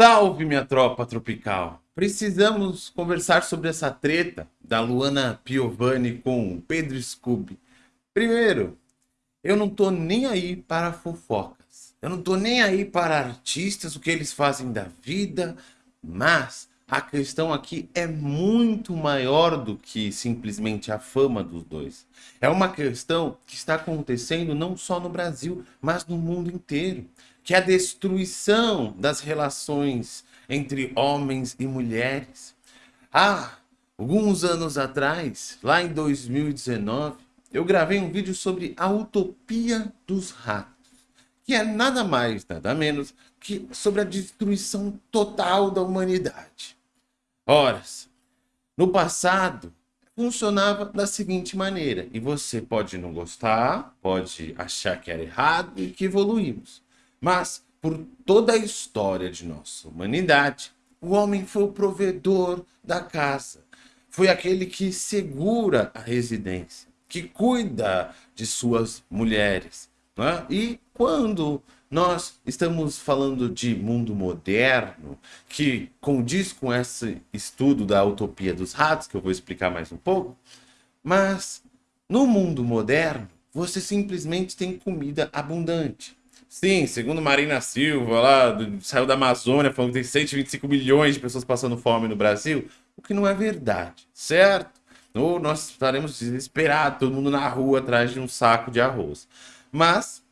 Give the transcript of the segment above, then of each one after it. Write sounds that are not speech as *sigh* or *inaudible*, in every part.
Salve, minha tropa tropical! Precisamos conversar sobre essa treta da Luana Piovani com o Pedro Scooby. Primeiro, eu não tô nem aí para fofocas. Eu não tô nem aí para artistas, o que eles fazem da vida, mas a questão aqui é muito maior do que simplesmente a fama dos dois. É uma questão que está acontecendo não só no Brasil, mas no mundo inteiro que é a destruição das relações entre homens e mulheres. Há alguns anos atrás, lá em 2019, eu gravei um vídeo sobre a utopia dos ratos, que é nada mais, nada menos que sobre a destruição total da humanidade. Ora, no passado, funcionava da seguinte maneira, e você pode não gostar, pode achar que era errado e que evoluímos. Mas, por toda a história de nossa humanidade, o homem foi o provedor da casa. Foi aquele que segura a residência, que cuida de suas mulheres. Né? E quando nós estamos falando de mundo moderno, que condiz com esse estudo da utopia dos ratos, que eu vou explicar mais um pouco, mas no mundo moderno, você simplesmente tem comida abundante. Sim, segundo Marina Silva, lá do, saiu da Amazônia, falando que tem 125 milhões de pessoas passando fome no Brasil, o que não é verdade, certo? Ou nós estaremos desesperados, todo mundo na rua atrás de um saco de arroz. Mas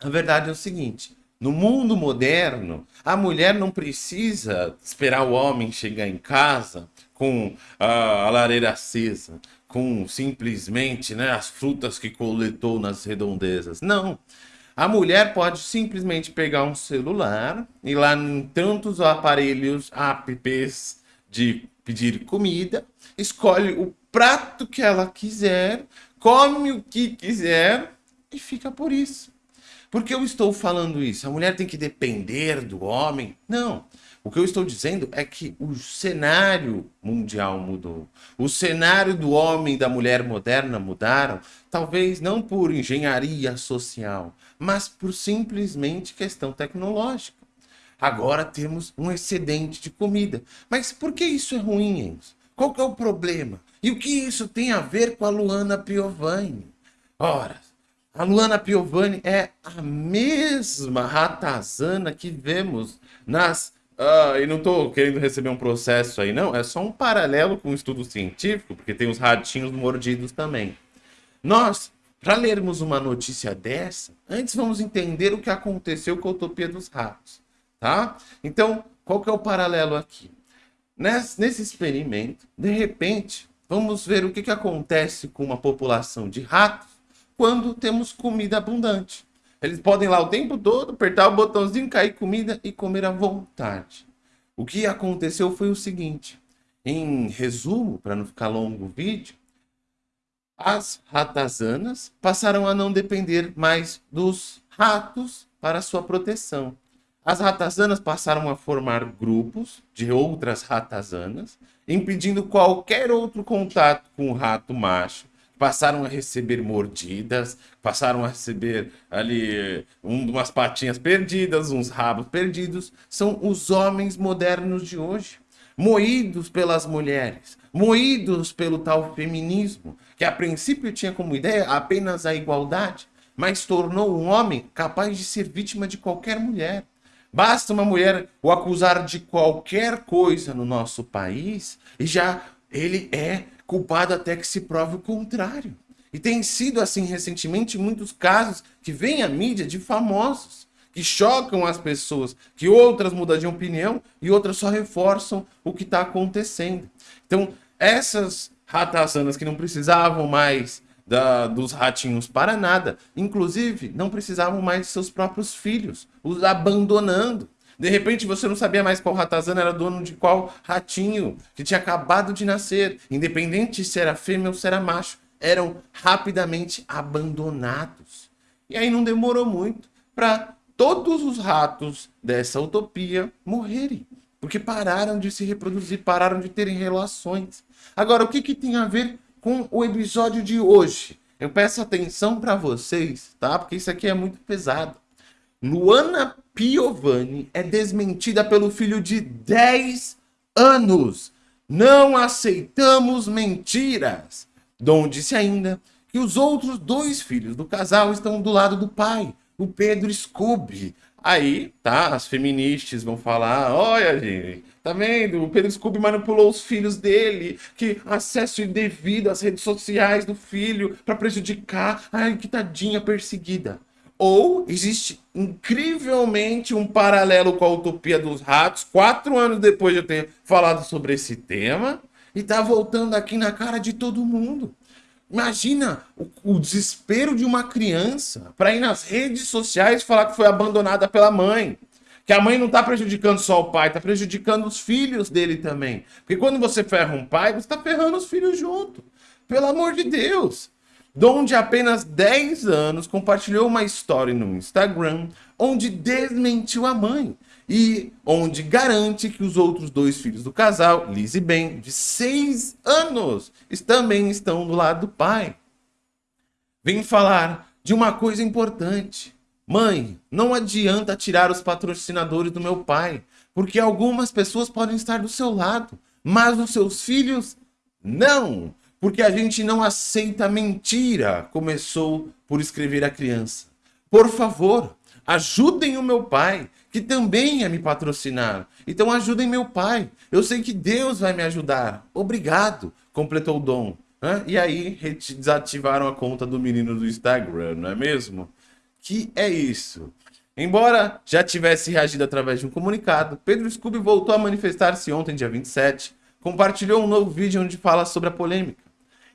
a verdade é o seguinte: no mundo moderno, a mulher não precisa esperar o homem chegar em casa com a, a lareira acesa, com simplesmente né, as frutas que coletou nas redondezas. Não. A mulher pode simplesmente pegar um celular e lá em tantos aparelhos, apps de pedir comida, escolhe o prato que ela quiser, come o que quiser e fica por isso. Por que eu estou falando isso? A mulher tem que depender do homem? Não. O que eu estou dizendo é que o cenário mundial mudou. O cenário do homem e da mulher moderna mudaram, talvez não por engenharia social, mas por simplesmente questão tecnológica. Agora temos um excedente de comida. Mas por que isso é ruim, Enzo? Qual que é o problema? E o que isso tem a ver com a Luana Piovani? Ora, a Luana Piovani é a mesma ratazana que vemos nas Uh, e não estou querendo receber um processo aí, não. É só um paralelo com um estudo científico, porque tem os ratinhos mordidos também. Nós, para lermos uma notícia dessa, antes vamos entender o que aconteceu com a utopia dos ratos, tá? Então, qual que é o paralelo aqui? Nesse, nesse experimento, de repente, vamos ver o que, que acontece com uma população de ratos quando temos comida abundante. Eles podem lá o tempo todo apertar o botãozinho, cair comida e comer à vontade. O que aconteceu foi o seguinte. Em resumo, para não ficar longo o vídeo, as ratazanas passaram a não depender mais dos ratos para sua proteção. As ratazanas passaram a formar grupos de outras ratazanas, impedindo qualquer outro contato com o rato macho passaram a receber mordidas, passaram a receber ali um, umas patinhas perdidas, uns rabos perdidos. São os homens modernos de hoje, moídos pelas mulheres, moídos pelo tal feminismo, que a princípio tinha como ideia apenas a igualdade, mas tornou um homem capaz de ser vítima de qualquer mulher. Basta uma mulher o acusar de qualquer coisa no nosso país e já ele é culpado até que se prove o contrário. E tem sido assim recentemente muitos casos que vêm à mídia de famosos, que chocam as pessoas, que outras mudam de opinião e outras só reforçam o que está acontecendo. Então, essas ratazanas que não precisavam mais da, dos ratinhos para nada, inclusive não precisavam mais de seus próprios filhos, os abandonando. De repente você não sabia mais qual ratazana era dono de qual ratinho que tinha acabado de nascer. Independente se era fêmea ou se era macho, eram rapidamente abandonados. E aí não demorou muito para todos os ratos dessa utopia morrerem. Porque pararam de se reproduzir, pararam de terem relações. Agora, o que, que tem a ver com o episódio de hoje? Eu peço atenção para vocês, tá? Porque isso aqui é muito pesado. Luana Piovani é desmentida pelo filho de 10 anos. Não aceitamos mentiras. Dom disse ainda que os outros dois filhos do casal estão do lado do pai, o Pedro Scooby. Aí, tá, as feministas vão falar, olha, gente, tá vendo? O Pedro Scooby manipulou os filhos dele, que acesso indevido às redes sociais do filho para prejudicar, ai, que tadinha perseguida. Ou existe incrivelmente um paralelo com a utopia dos ratos, quatro anos depois de eu ter falado sobre esse tema, e tá voltando aqui na cara de todo mundo. Imagina o, o desespero de uma criança para ir nas redes sociais falar que foi abandonada pela mãe. Que a mãe não está prejudicando só o pai, está prejudicando os filhos dele também. Porque quando você ferra um pai, você está ferrando os filhos junto. Pelo amor de Deus. Dom de apenas 10 anos compartilhou uma história no Instagram onde desmentiu a mãe e onde garante que os outros dois filhos do casal, Liz e Ben, de 6 anos, também estão do lado do pai. Vem falar de uma coisa importante. Mãe, não adianta tirar os patrocinadores do meu pai, porque algumas pessoas podem estar do seu lado, mas os seus filhos não, porque a gente não aceita mentira, começou por escrever a criança. Por favor, ajudem o meu pai, que também ia me patrocinar. Então ajudem meu pai. Eu sei que Deus vai me ajudar. Obrigado, completou o Dom. E aí desativaram a conta do menino do Instagram, não é mesmo? Que é isso. Embora já tivesse reagido através de um comunicado, Pedro Scooby voltou a manifestar-se ontem, dia 27, compartilhou um novo vídeo onde fala sobre a polêmica.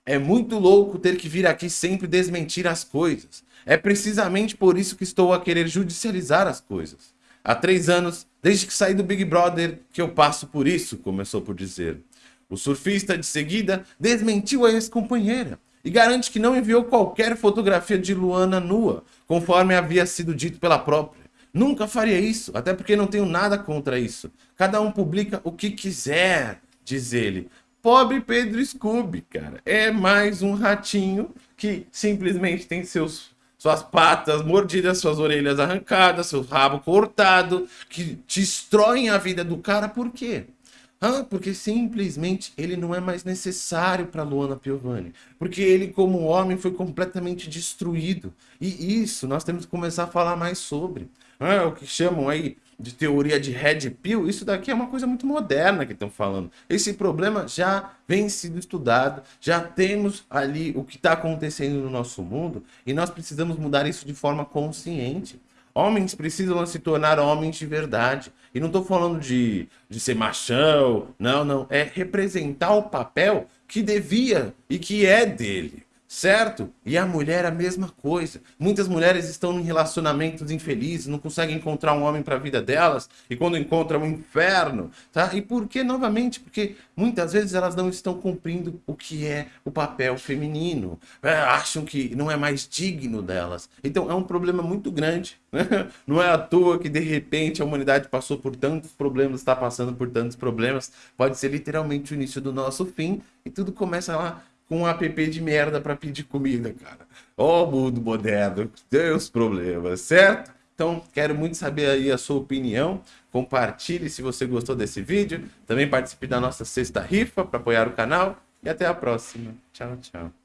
É muito louco ter que vir aqui sempre desmentir as coisas. É precisamente por isso que estou a querer judicializar as coisas. Há três anos, desde que saí do Big Brother, que eu passo por isso, começou por dizer. O surfista, de seguida, desmentiu a ex-companheira e garante que não enviou qualquer fotografia de Luana nua, conforme havia sido dito pela própria. Nunca faria isso, até porque não tenho nada contra isso. Cada um publica o que quiser, diz ele. Pobre Pedro Scooby, cara. É mais um ratinho que simplesmente tem seus suas patas mordidas, suas orelhas arrancadas, seu rabo cortado, que destroem a vida do cara, por quê? Ah, porque simplesmente ele não é mais necessário para Luana Piovani. Porque ele, como homem, foi completamente destruído. E isso nós temos que começar a falar mais sobre. Ah, o que chamam aí de teoria de Red Pill, isso daqui é uma coisa muito moderna que estão falando. Esse problema já vem sendo estudado, já temos ali o que está acontecendo no nosso mundo e nós precisamos mudar isso de forma consciente. Homens precisam se tornar homens de verdade. E não estou falando de, de ser machão, não, não. É representar o papel que devia e que é dele certo? E a mulher a mesma coisa. Muitas mulheres estão em relacionamentos infelizes, não conseguem encontrar um homem para a vida delas, e quando encontram um inferno, tá? E por que novamente? Porque muitas vezes elas não estão cumprindo o que é o papel feminino, é, acham que não é mais digno delas. Então é um problema muito grande. Né? *laughs* Não é à toa que de repente a humanidade passou por tantos problemas, está passando por tantos problemas. Pode ser literalmente o início do nosso fim e tudo começa lá com um app de merda para pedir comida, cara. Ó oh, mundo moderno, os problemas, certo? Então, quero muito saber aí a sua opinião. Compartilhe se você gostou desse vídeo. Também participe da nossa sexta rifa para apoiar o canal. E até a próxima. Tchau, tchau.